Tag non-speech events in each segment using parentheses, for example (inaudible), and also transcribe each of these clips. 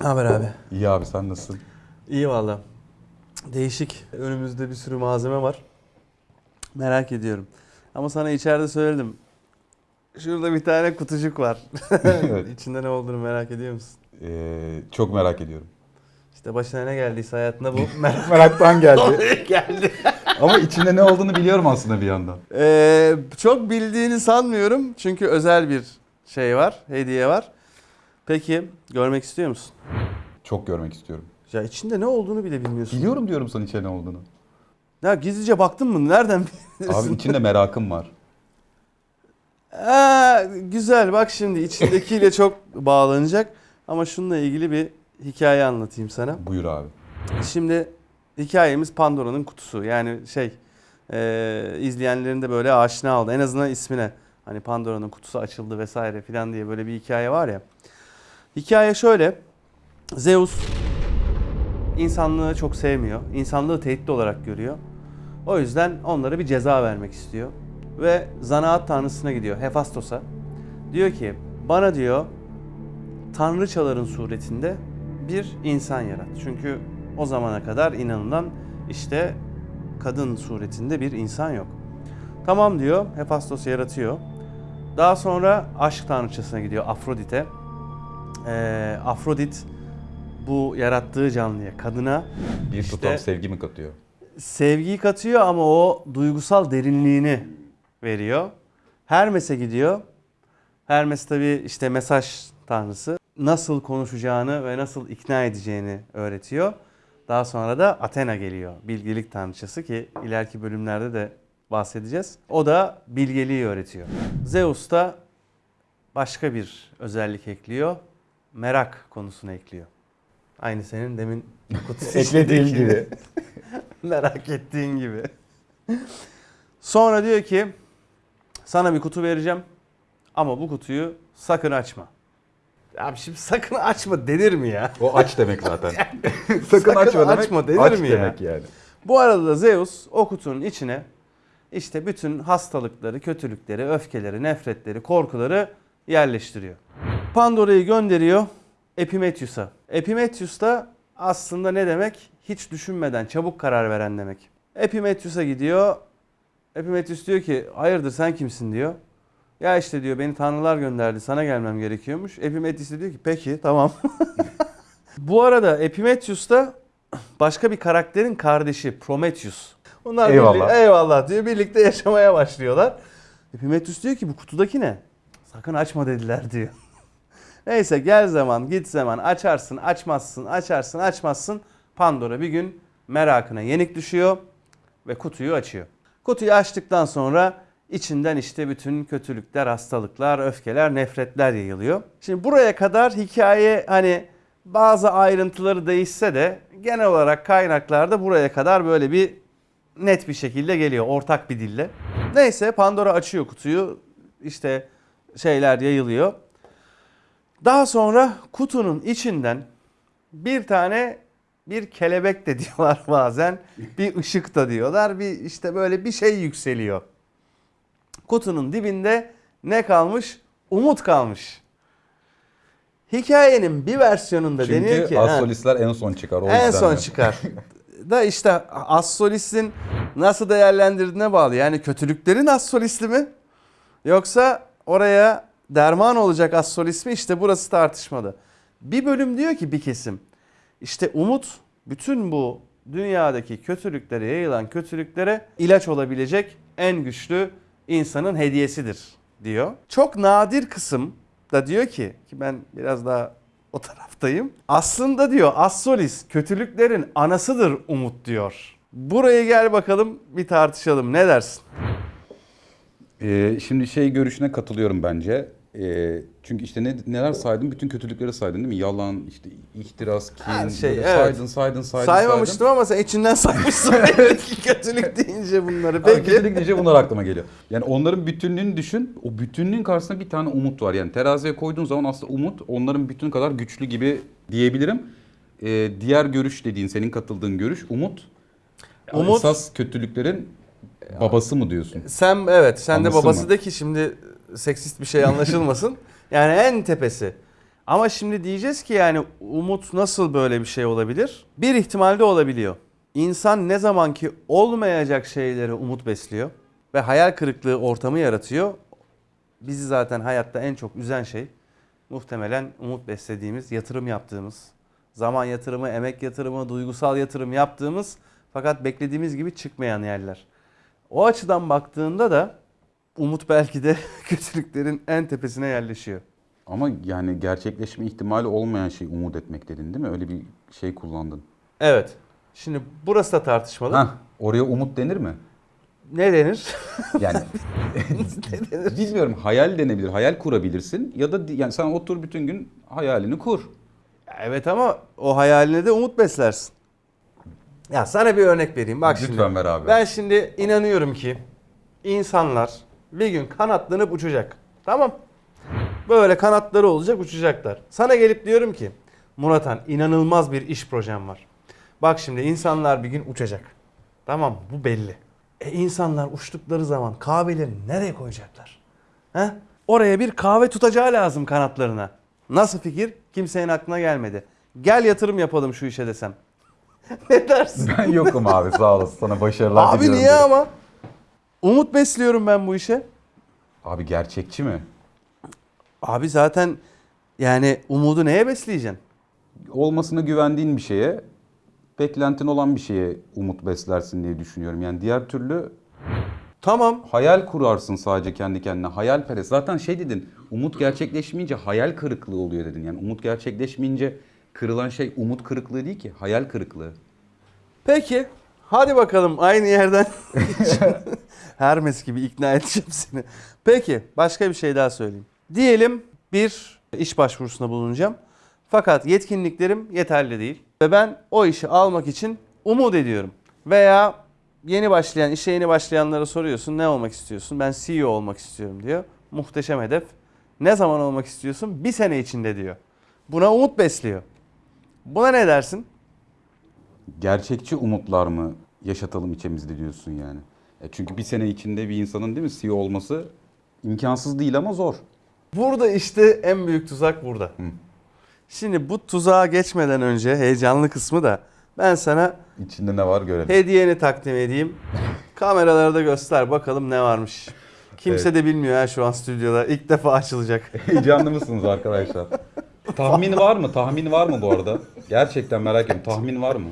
haber abi? İyi abi sen nasılsın? İyi valla. Değişik. Önümüzde bir sürü malzeme var. Merak ediyorum. Ama sana içeride söyledim. Şurada bir tane kutucuk var. (laughs) Evet. İçinde ne olduğunu merak ediyor musun? Ee, çok merak ediyorum. İşte başına ne geldiyse hayatında bu (laughs) merak Meraktan geldi. (laughs) geldi. Ama içinde ne olduğunu biliyorum aslında bir yandan. Ee, çok bildiğini sanmıyorum. Çünkü özel bir şey var, hediye var. Peki görmek istiyor musun? Çok görmek istiyorum. Ya içinde ne olduğunu bile bilmiyorsun. Biliyorum diyorum sana içinde ne olduğunu. Ya gizlice baktın mı? Nereden biliyorsun? Abi içinde merakım var. Aa, güzel bak şimdi içindekiyle (laughs) çok bağlanacak. Ama şununla ilgili bir hikaye anlatayım sana. Buyur abi. Şimdi hikayemiz Pandora'nın kutusu. Yani şey e, izleyenlerin de böyle aşina oldu. En azından ismine. Hani Pandora'nın kutusu açıldı vesaire filan diye böyle bir hikaye var ya. Hikaye şöyle. Zeus insanlığı çok sevmiyor. İnsanlığı tehdit olarak görüyor. O yüzden onlara bir ceza vermek istiyor. Ve zanaat tanrısına gidiyor Hefastos'a. Diyor ki bana diyor tanrıçaların suretinde bir insan yarat. Çünkü o zamana kadar inanılan işte kadın suretinde bir insan yok. Tamam diyor Hefastos yaratıyor. Daha sonra aşk tanrıçasına gidiyor Afrodit'e. Ee, Afrodit bu yarattığı canlıya, kadına Bir İşte- tutam sevgi mi katıyor? sevgiyi katıyor ama o duygusal derinliğini veriyor. Hermes'e gidiyor. Hermes tabi işte mesaj tanrısı. Nasıl konuşacağını ve nasıl ikna edeceğini öğretiyor. Daha sonra da Athena geliyor. Bilgelik tanrıçası ki ileriki bölümlerde de bahsedeceğiz. O da bilgeliği öğretiyor. Zeus da başka bir özellik ekliyor. Merak konusunu ekliyor. Aynı senin demin (laughs) kutu Eklediğim gibi. (laughs) Merak ettiğin gibi. Sonra diyor ki sana bir kutu vereceğim ama bu kutuyu sakın açma. Abi şimdi sakın açma denir mi ya? O aç demek zaten. Sakın, (laughs) Sakın açma demek. açma denir aç mi ya? demek yani. Bu arada da Zeus o kutunun içine işte bütün hastalıkları, kötülükleri, öfkeleri, nefretleri, korkuları yerleştiriyor. Pandora'yı gönderiyor Epimetheus'a. Epimetheus da aslında ne demek? Hiç düşünmeden çabuk karar veren demek. Epimetheus'a gidiyor. Epimetheus diyor ki hayırdır sen kimsin diyor. Ya işte diyor beni tanrılar gönderdi sana gelmem gerekiyormuş. Epimetheus diyor ki peki tamam. (laughs) Bu arada Epimetheus da başka bir karakterin kardeşi Prometheus. Onlar Eyvallah. birlikte- eyvallah diyor. Birlikte yaşamaya başlıyorlar. Epimetheus diyor ki bu kutudaki ne? Sakın açma dediler diyor. Neyse gel zaman git zaman açarsın açmazsın açarsın açmazsın. Pandora bir gün merakına yenik düşüyor ve kutuyu açıyor. Kutuyu açtıktan sonra içinden işte bütün kötülükler, hastalıklar, öfkeler, nefretler yayılıyor. Şimdi buraya kadar hikaye hani bazı ayrıntıları değişse de genel olarak kaynaklarda buraya kadar böyle bir net bir şekilde geliyor ortak bir dille. Neyse Pandora açıyor kutuyu. işte şeyler yayılıyor. Daha sonra kutunun içinden bir tane bir kelebek de (laughs) diyorlar bazen. Bir ışık da diyorlar. Bir işte böyle bir şey yükseliyor. Kutunun dibinde ne kalmış? Umut kalmış. Hikayenin bir versiyonunda deniyor Çünkü ki ha, astrolistler en son çıkar. O en son de. çıkar. (laughs) da işte Assolis'in nasıl değerlendirdiğine bağlı. Yani kötülüklerin Assolisti mi? Yoksa oraya derman olacak Assolis mi? İşte burası tartışmalı. Bir bölüm diyor ki bir kesim. İşte umut bütün bu dünyadaki kötülüklere yayılan kötülüklere ilaç olabilecek en güçlü insanın hediyesidir diyor. Çok nadir kısım da diyor ki ki ben biraz daha o taraftayım. Aslında diyor Assolis kötülüklerin anasıdır umut diyor. Buraya gel bakalım bir tartışalım. Ne dersin? Ee, şimdi şey görüşüne katılıyorum bence. Ee, çünkü işte ne, neler saydın? Bütün kötülükleri saydın değil mi? Yalan, işte ihtiras, kin, Her şey, evet. saydın, saydın, saydın, Saymamıştım ama sen içinden saymışsın (laughs) kötülük deyince bunları. Peki. Peki. Kötülük deyince bunlar aklıma geliyor. Yani onların bütünlüğünü düşün. O bütünlüğün karşısında bir tane umut var. Yani teraziye koyduğun zaman aslında umut onların bütün kadar güçlü gibi diyebilirim. Ee, diğer görüş dediğin, senin katıldığın görüş umut. Umut- Esas kötülüklerin babası mı diyorsun? Sen evet sen de Anlasın babası mı? de ki şimdi seksist bir şey anlaşılmasın. (laughs) yani en tepesi. Ama şimdi diyeceğiz ki yani umut nasıl böyle bir şey olabilir? Bir ihtimalde olabiliyor. İnsan ne zaman ki olmayacak şeylere umut besliyor ve hayal kırıklığı ortamı yaratıyor. Bizi zaten hayatta en çok üzen şey muhtemelen umut beslediğimiz, yatırım yaptığımız, zaman yatırımı, emek yatırımı, duygusal yatırım yaptığımız fakat beklediğimiz gibi çıkmayan yerler. O açıdan baktığında da umut belki de (laughs) kötülüklerin en tepesine yerleşiyor. Ama yani gerçekleşme ihtimali olmayan şey umut etmek dedin değil mi? Öyle bir şey kullandın. Evet. Şimdi burası da tartışmalı. Hah, oraya umut denir mi? Ne denir? (laughs) Yani (laughs) bilmiyorum hayal denebilir. Hayal kurabilirsin ya da yani sen otur bütün gün hayalini kur. evet ama o hayaline de umut beslersin. Ya sana bir örnek vereyim. Bak Lütfen şimdi. ver abi. Ben şimdi inanıyorum ki insanlar bir gün kanatlanıp uçacak. Tamam. Böyle kanatları olacak uçacaklar. Sana gelip diyorum ki Muratan inanılmaz bir iş projem var. Bak şimdi insanlar bir gün uçacak. Tamam bu belli. E insanlar uçtukları zaman kahvelerini nereye koyacaklar? He? Oraya bir kahve tutacağı lazım kanatlarına. Nasıl fikir? Kimsenin aklına gelmedi. Gel yatırım yapalım şu işe desem. (laughs) ne dersin? Ben yokum abi sağ olasın. Sana başarılar Abi diliyorum. niye derim. ama? Umut besliyorum ben bu işe. Abi gerçekçi mi? Abi zaten yani umudu neye besleyeceksin? Olmasına güvendiğin bir şeye, beklentin olan bir şeye umut beslersin diye düşünüyorum. Yani diğer türlü Tamam. hayal kurarsın sadece kendi kendine. Hayalperest. Zaten şey dedin, umut gerçekleşmeyince hayal kırıklığı oluyor dedin. Yani umut gerçekleşmeyince kırılan şey umut kırıklığı değil ki, hayal kırıklığı. Peki. Hadi bakalım aynı yerden. (laughs) (laughs) Hermes gibi ikna edeceğim seni. Peki başka bir şey daha söyleyeyim. Diyelim bir iş başvurusunda bulunacağım. Fakat yetkinliklerim yeterli değil. Ve ben o işi almak için umut ediyorum. Veya yeni başlayan, işe yeni başlayanlara soruyorsun ne olmak istiyorsun? Ben CEO olmak istiyorum diyor. Muhteşem hedef. Ne zaman olmak istiyorsun? Bir sene içinde diyor. Buna umut besliyor. Buna ne dersin? Gerçekçi umutlar mı yaşatalım içimizde diyorsun yani. E çünkü bir sene içinde bir insanın değil mi CEO olması imkansız değil ama zor. Burada işte en büyük tuzak burada. Şimdi bu tuzağa geçmeden önce heyecanlı kısmı da ben sana İçinde ne var görelim. hediyeni takdim edeyim. (laughs) Kameralarda göster bakalım ne varmış. Kimse Evet. de bilmiyor ha şu an stüdyoda. İlk defa açılacak. (laughs) Heyecanlı mısınız arkadaşlar? (laughs) Tahmin var mı? Tahmin var mı bu arada? Gerçekten merak ediyorum. Tahmin var mı?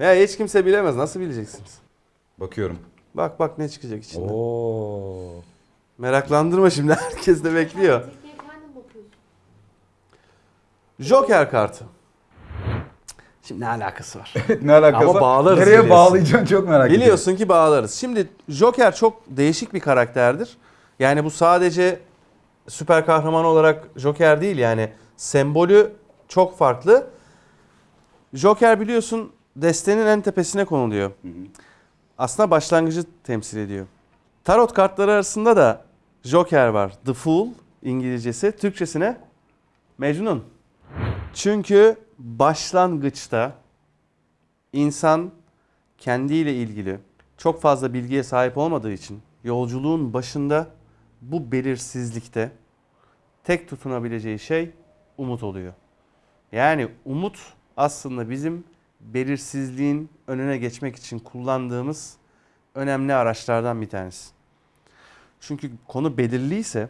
Ya hiç kimse bilemez. Nasıl bileceksiniz? Bakıyorum. Bak bak ne çıkacak içinde. Oo. Meraklandırma şimdi. (laughs) Herkes de bekliyor. Joker kartı. Şimdi ne alakası var? (laughs) ne alakası? Ama bağlarız Nereye biliyorsun. bağlayacaksın çok merak ediyorum. Biliyorsun ki bağlarız. Şimdi Joker çok değişik bir karakterdir. Yani bu sadece süper kahraman olarak Joker değil yani sembolü çok farklı. Joker biliyorsun destenin en tepesine konuluyor. Aslında başlangıcı temsil ediyor. Tarot kartları arasında da Joker var. The Fool İngilizcesi. Türkçesine Mecnun. Çünkü başlangıçta insan kendiyle ilgili çok fazla bilgiye sahip olmadığı için yolculuğun başında bu belirsizlikte tek tutunabileceği şey umut oluyor. Yani umut aslında bizim belirsizliğin önüne geçmek için kullandığımız önemli araçlardan bir tanesi. Çünkü konu belirliyse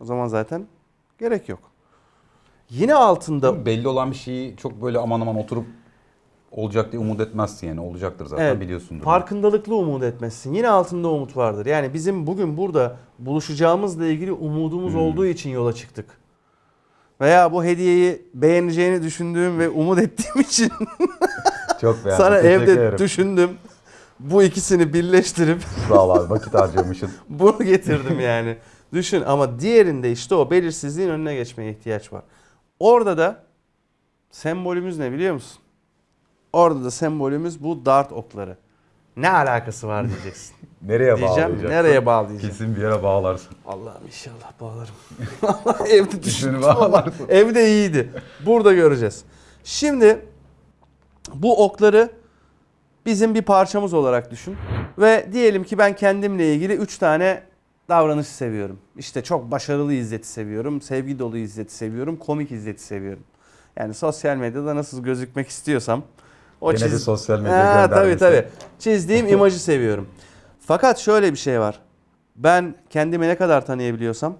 o zaman zaten gerek yok. Yine altında Belli olan bir şeyi çok böyle aman aman oturup olacak diye umut etmezsin yani. Olacaktır zaten Evet, biliyorsundur. Farkındalıklı umut etmezsin. Yine altında umut vardır. Yani bizim bugün burada buluşacağımızla ilgili umudumuz Hmm. olduğu için yola çıktık. Veya bu hediyeyi beğeneceğini düşündüğüm ve umut ettiğim için (laughs) Çok beğendim. sana Teşekkür evde ederim. düşündüm. Bu ikisini birleştirip Sağ ol abi vakit harcamışsın. (laughs) bunu getirdim yani. Düşün ama diğerinde işte o belirsizliğin önüne geçmeye ihtiyaç var. Orada da sembolümüz ne biliyor musun? Orada da sembolümüz bu dart okları. Ne alakası var diyeceksin. (laughs) Nereye Diyeceğim bağlayacaksın? nereye bağlayacağım? Kesin bir yere bağlarsın. Allah'ım inşallah bağlarım. (laughs) Evde düşündüm. bağlarsın. (laughs) Evde iyiydi. Burada göreceğiz. Şimdi bu okları bizim bir parçamız olarak düşün. Ve diyelim ki ben kendimle ilgili 3 tane davranışı seviyorum. İşte çok başarılı İzzet'i seviyorum. Sevgi dolu İzzet'i seviyorum. Komik İzzet'i seviyorum. Yani sosyal medyada nasıl gözükmek istiyorsam o Gene de çiz- sosyal medya Ha, tabii tabii. Çizdiğim imajı seviyorum. Fakat şöyle bir şey var. Ben kendimi ne kadar tanıyabiliyorsam,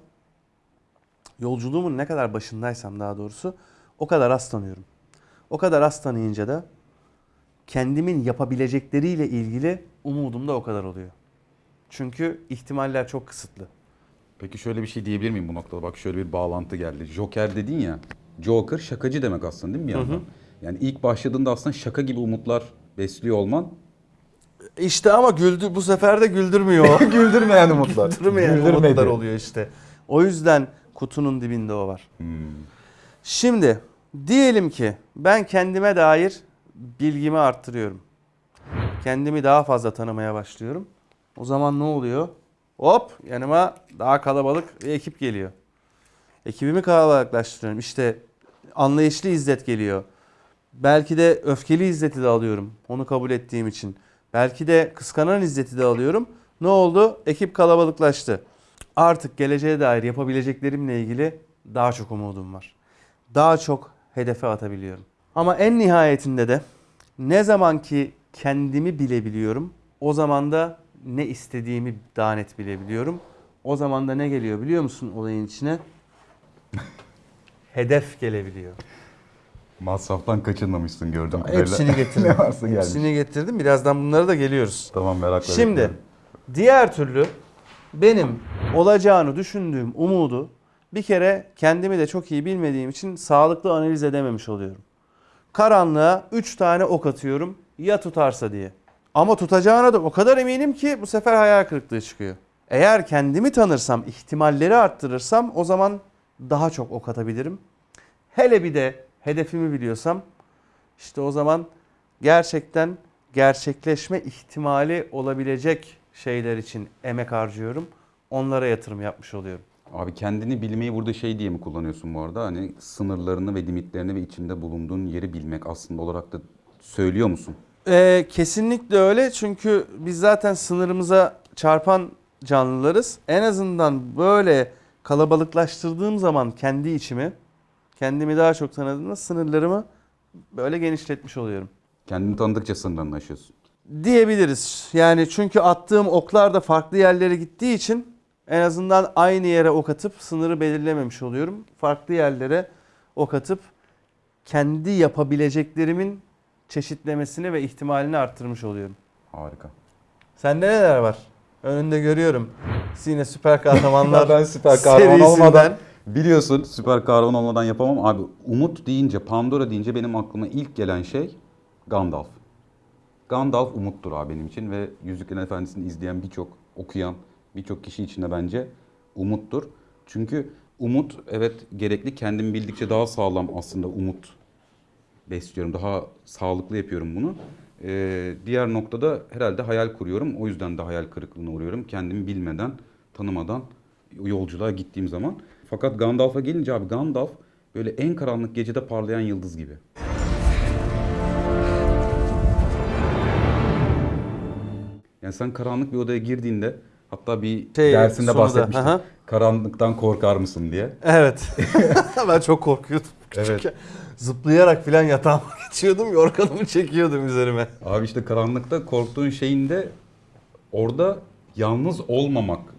yolculuğumun ne kadar başındaysam daha doğrusu o kadar az tanıyorum. O kadar az tanıyınca da kendimin yapabilecekleriyle ilgili umudum da o kadar oluyor. Çünkü ihtimaller çok kısıtlı. Peki şöyle bir şey diyebilir miyim bu noktada? Bak şöyle bir bağlantı geldi. Joker dedin ya. Joker şakacı demek aslında değil mi bir yandan? Yani ilk başladığında aslında şaka gibi umutlar besliyor olman. İşte ama güldü bu sefer de güldürmüyor. (laughs) Güldürmeyen umutlar. Güldürmeyen Güldürmedi. umutlar oluyor işte. O yüzden kutunun dibinde o var. Hmm. Şimdi diyelim ki ben kendime dair bilgimi arttırıyorum. Kendimi daha fazla tanımaya başlıyorum. O zaman ne oluyor? Hop yanıma daha kalabalık bir ekip geliyor. Ekibimi kalabalıklaştırıyorum. İşte anlayışlı İzzet geliyor. Belki de öfkeli İzzet'i de alıyorum. Onu kabul ettiğim için. Belki de kıskanan İzzet'i de alıyorum. Ne oldu? Ekip kalabalıklaştı. Artık geleceğe dair yapabileceklerimle ilgili daha çok umudum var. Daha çok hedefe atabiliyorum. Ama en nihayetinde de ne zaman ki kendimi bilebiliyorum, o zaman da ne istediğimi daha net bilebiliyorum. O zaman da ne geliyor biliyor musun olayın içine? (laughs) Hedef gelebiliyor. Masraftan kaçınmamışsın gördüm. Hepsini (laughs) getirdim. ne varsa gelmiş. Hepsini getirdim. Birazdan bunlara da geliyoruz. Tamam merakla Şimdi bekliyorum. diğer türlü benim olacağını düşündüğüm umudu bir kere kendimi de çok iyi bilmediğim için sağlıklı analiz edememiş oluyorum. Karanlığa 3 tane ok atıyorum ya tutarsa diye. Ama tutacağına da o kadar eminim ki bu sefer hayal kırıklığı çıkıyor. Eğer kendimi tanırsam, ihtimalleri arttırırsam o zaman daha çok ok atabilirim. Hele bir de hedefimi biliyorsam işte o zaman gerçekten gerçekleşme ihtimali olabilecek şeyler için emek harcıyorum. Onlara yatırım yapmış oluyorum. Abi kendini bilmeyi burada şey diye mi kullanıyorsun bu arada? Hani sınırlarını ve limitlerini ve içinde bulunduğun yeri bilmek aslında olarak da söylüyor musun? Ee, kesinlikle öyle çünkü biz zaten sınırımıza çarpan canlılarız. En azından böyle kalabalıklaştırdığım zaman kendi içimi, kendimi daha çok tanıdığımda sınırlarımı böyle genişletmiş oluyorum. Kendini tanıdıkça sınırlarını aşıyorsun. Diyebiliriz. Yani çünkü attığım oklar da farklı yerlere gittiği için en azından aynı yere ok atıp sınırı belirlememiş oluyorum. Farklı yerlere ok atıp kendi yapabileceklerimin çeşitlemesini ve ihtimalini arttırmış oluyorum. Harika. Sende neler var? Önünde görüyorum. Yine süper kahramanlar (laughs) ben süper kahraman serisinden. olmadan biliyorsun süper kahraman olmadan yapamam. Abi Umut deyince, Pandora deyince benim aklıma ilk gelen şey Gandalf. Gandalf umuttur abi benim için ve Yüzüklerin Efendisi'ni izleyen birçok, okuyan birçok kişi için de bence umuttur. Çünkü umut evet gerekli kendim bildikçe daha sağlam aslında umut besliyorum. Daha sağlıklı yapıyorum bunu. Ee, diğer noktada herhalde hayal kuruyorum. O yüzden de hayal kırıklığına uğruyorum. Kendimi bilmeden, tanımadan yolculuğa gittiğim zaman. Fakat Gandalf'a gelince abi Gandalf böyle en karanlık gecede parlayan yıldız gibi. Yani sen karanlık bir odaya girdiğinde hatta bir Şey, dersinde bahsetmiştin. aha. Karanlıktan korkar mısın diye. Evet. (laughs) (laughs) ben çok korkuyordum. (laughs) Evet. küçükken. Zıplayarak filan yatağıma geçiyordum. Yorganımı çekiyordum üzerime. Abi işte karanlıkta korktuğun şeyin de orada yalnız olmamaktan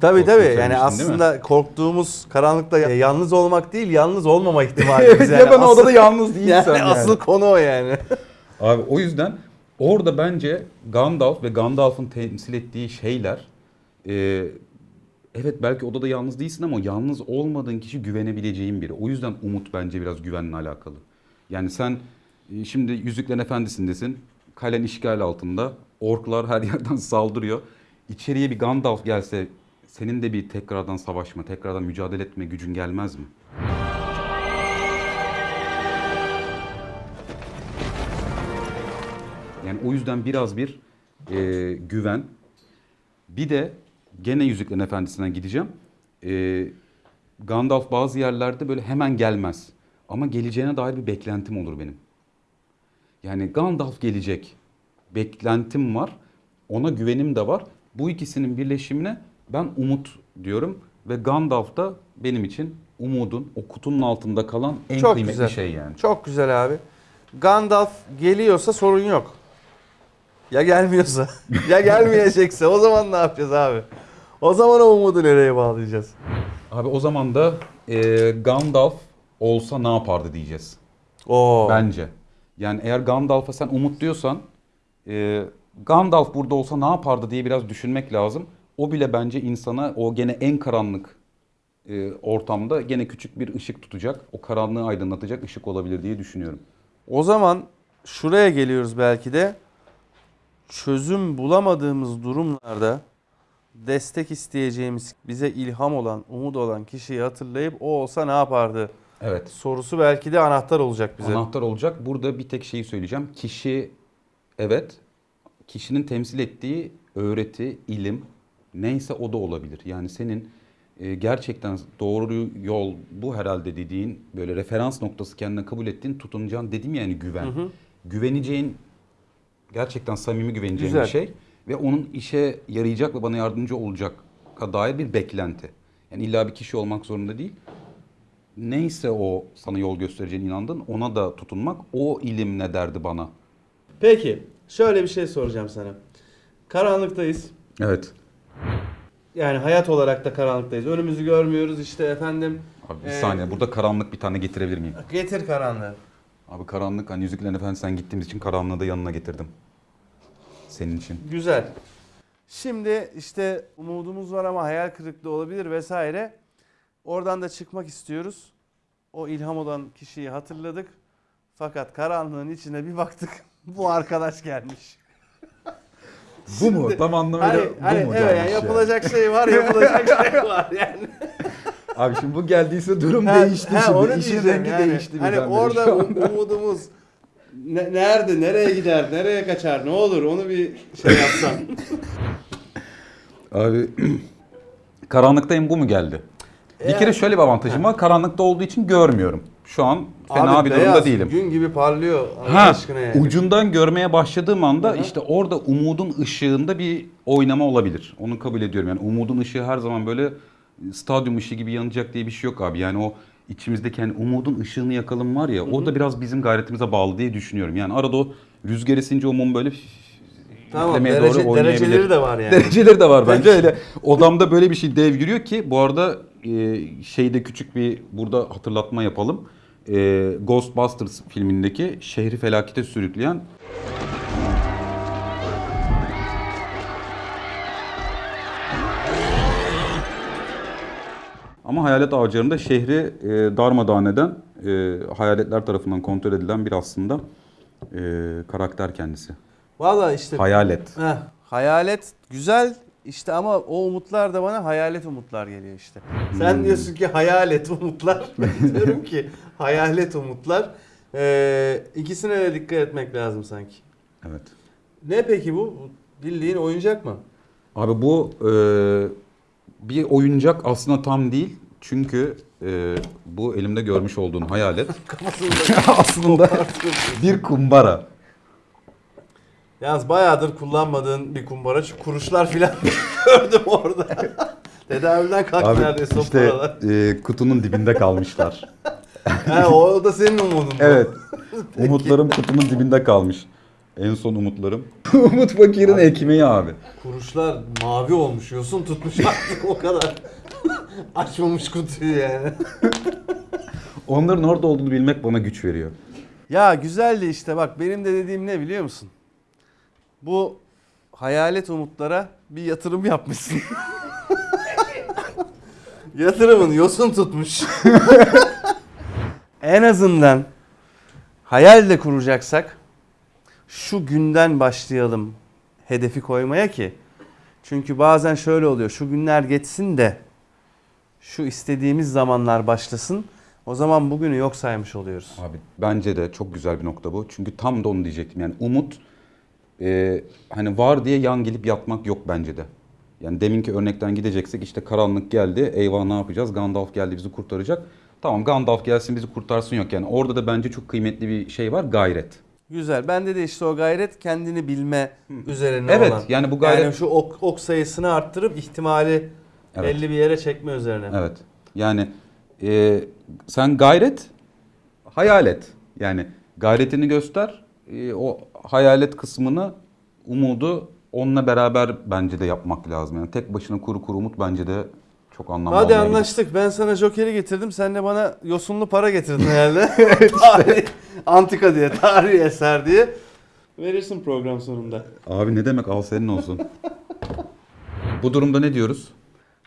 Tabii tabii. Yani aslında korktuğumuz karanlıkta ya- yalnız olmak değil, yalnız olmama ihtimali. Evet, ya ben odada yalnız (laughs) değilsem yani. yani. Asıl konu o yani. Abi o yüzden orada bence Gandalf ve Gandalf'ın temsil ettiği şeyler e, evet belki odada yalnız değilsin ama yalnız olmadığın kişi güvenebileceğin biri. O yüzden umut bence biraz güvenle alakalı. Yani sen e, şimdi Yüzüklerin Efendisi'ndesin. Kalen işgal altında. Orklar her yerden (laughs) saldırıyor. İçeriye bir Gandalf gelse senin de bir tekrardan savaşma, tekrardan mücadele etme gücün gelmez mi? Yani o yüzden biraz bir e, güven. Bir de gene Yüzüklerin Efendisi'ne gideceğim. E, Gandalf bazı yerlerde böyle hemen gelmez. Ama geleceğine dair bir beklentim olur benim. Yani Gandalf gelecek. Beklentim var. Ona güvenim de var. Bu ikisinin birleşimine Ben umut diyorum ve Gandalf da benim için umudun o kutunun altında kalan en Çok kıymetli güzel. şey yani. Çok güzel abi. Gandalf geliyorsa sorun yok. Ya gelmiyorsa, (laughs) ya gelmeyecekse o zaman ne yapacağız abi? O zaman o umudu nereye bağlayacağız? Abi o zaman da e, Gandalf olsa ne yapardı diyeceğiz. Oo. Bence. Yani eğer Gandalf'a sen umut diyorsan e, Gandalf burada olsa ne yapardı diye biraz düşünmek lazım. O bile bence insana o gene en karanlık e, ortamda gene küçük bir ışık tutacak. O karanlığı aydınlatacak ışık olabilir diye düşünüyorum. O zaman şuraya geliyoruz belki de. Çözüm bulamadığımız durumlarda destek isteyeceğimiz, bize ilham olan, umut olan kişiyi hatırlayıp o olsa ne yapardı Evet. sorusu belki de anahtar olacak bize. Anahtar olacak. Burada bir tek şeyi söyleyeceğim. Kişi evet kişinin temsil ettiği öğreti, ilim neyse o da olabilir. Yani senin e, gerçekten doğru yol bu herhalde dediğin böyle referans noktası kendine kabul ettiğin tutunacağın dedim yani güven. Hı hı. Güveneceğin gerçekten samimi güveneceğin Güzel. bir şey ve onun işe yarayacak ve bana yardımcı olacak dair bir beklenti. Yani illa bir kişi olmak zorunda değil neyse o sana yol göstereceğine inandın ona da tutunmak o ilim ne derdi bana. Peki, şöyle bir şey soracağım sana. Karanlıktayız. Evet. Yani hayat olarak da karanlıktayız. Önümüzü görmüyoruz işte efendim. Abi bir Ee, saniye burada karanlık bir tane getirebilir miyim? Getir karanlığı. Abi karanlık hani Yüzüklerin Efendisi sen gittiğimiz için karanlığı da yanına getirdim. Senin için. Güzel. Şimdi işte umudumuz var ama hayal kırıklığı olabilir vesaire. Oradan da çıkmak istiyoruz. O ilham olan kişiyi hatırladık. Fakat karanlığın içine bir baktık. Bu arkadaş gelmiş. Bu mu? Tam anlamıyla Hani, hani evet yani yapılacak şey var, yapılacak (laughs) şey var yani. Abi şimdi bu geldiyse durum Ha, değişti ha, şimdi. onu İşin rengi yani. değişti Hani orada um- umudumuz ne- nerede, nereye gider, nereye kaçar, ne olur onu bir şey yapsan. (laughs) Abi (clears throat) karanlıktayım bu mu geldi? Bir kere şöyle bir avantajım var. Karanlıkta olduğu için görmüyorum. Şu an fena Abi bir durumda beyaz, değilim. Gün gibi parlıyor Allah Ha, aşkına yani. ucundan görmeye başladığım anda Hı hı. işte orada umudun ışığında bir oynama olabilir. Onu kabul ediyorum. Yani umudun ışığı her zaman böyle stadyum ışığı gibi yanacak diye bir şey yok abi. Yani o içimizdeki hani umudun ışığını yakalım var ya o da biraz bizim gayretimize bağlı diye düşünüyorum. Yani arada o rüzgar esince o mum böyle Tamam, derece- doğru dereceleri de var yani. (laughs) Dereceleri de var bence öyle. Odamda böyle bir şey dev giriyor ki bu arada e, şeyde küçük bir burada hatırlatma yapalım. E, Ghostbusters filmindeki şehri felakete sürükleyen Ama hayalet avcılarında şehri e, darmadağın eden, e, hayaletler tarafından kontrol edilen bir aslında e, karakter kendisi. Valla işte Hayalet. Heh, hayalet güzel işte ama o umutlar da bana hayalet umutlar geliyor işte. Sen Hmm. diyorsun ki hayalet umutlar. (laughs) Ben diyorum ki hayalet umutlar. Ee, ikisine de dikkat etmek lazım sanki. Evet. Ne peki bu? Bildiğin oyuncak mı? Abi bu e, bir oyuncak aslında tam değil. Çünkü e, bu elimde görmüş olduğun hayalet (laughs) (laughs) aslında bir kumbara. Yalnız bayağıdır kullanmadığın bir kumbara. Şu kuruşlar filan (laughs) gördüm orada. (laughs) Tedavülden kalktı Abi neredeyse o işte paralar. e, kutunun dibinde kalmışlar. (laughs) He, o da senin umudun. evet. Umutlarım kutunun dibinde kalmış. En son umutlarım. Umut Fakir'in ekmeği abi. Kuruşlar mavi olmuş. Yosun tutmuş artık o kadar. Açmamış kutuyu yani. Onların orada olduğunu bilmek bana güç veriyor. Ya güzeldi işte bak benim de dediğim ne biliyor musun? Bu hayalet umutlara bir yatırım yapmışsın. (laughs) Yatırımın yosun tutmuş. (laughs) en azından hayal de kuracaksak şu günden başlayalım hedefi koymaya ki. Çünkü bazen şöyle oluyor. Şu günler geçsin de şu istediğimiz zamanlar başlasın. O zaman bugünü yok saymış oluyoruz. Abi bence de çok güzel bir nokta bu. Çünkü tam da onu diyecektim. Yani umut e, hani var diye yan gelip yatmak yok bence de. Yani deminki örnekten gideceksek işte karanlık geldi. Eyvah ne yapacağız? Gandalf geldi bizi kurtaracak. Tamam Gandalf gelsin bizi kurtarsın yok. Yani orada da bence çok kıymetli bir şey var. Gayret. Güzel. Bende de işte o gayret kendini bilme üzerine Evet, olan. yani bu gayret- Yani şu ok, ok sayısını arttırıp ihtimali Evet. Belli bir yere çekme üzerine. Evet. Yani e, sen gayret, hayal et. Yani gayretini göster. e, o hayalet kısmını, umudu onunla beraber bence de yapmak lazım. Yani tek başına kuru kuru umut bence de çok anlamlı Hadi olmayabilir. anlaştık. Ben sana Joker'i getirdim. Sen de bana yosunlu para getirdin (laughs) herhalde. (laughs) Tarih, antika diye, tarihi eser diye. Verirsin program sonunda. Abi ne demek al senin olsun. (laughs) Bu durumda ne diyoruz?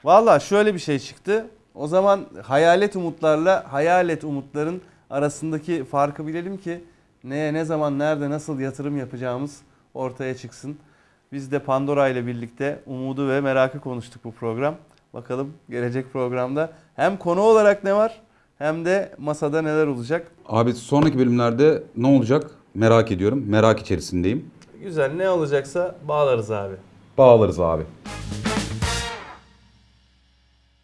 Valla şöyle bir şey çıktı. O zaman hayalet umutlarla hayalet umutların arasındaki farkı bilelim ki neye ne zaman nerede nasıl yatırım yapacağımız ortaya çıksın. Biz de Pandora ile birlikte umudu ve merakı konuştuk bu program. Bakalım gelecek programda hem konu olarak ne var hem de masada neler olacak. Abi sonraki bölümlerde ne olacak merak ediyorum. Merak içerisindeyim. Güzel ne olacaksa bağlarız abi. Bağlarız abi.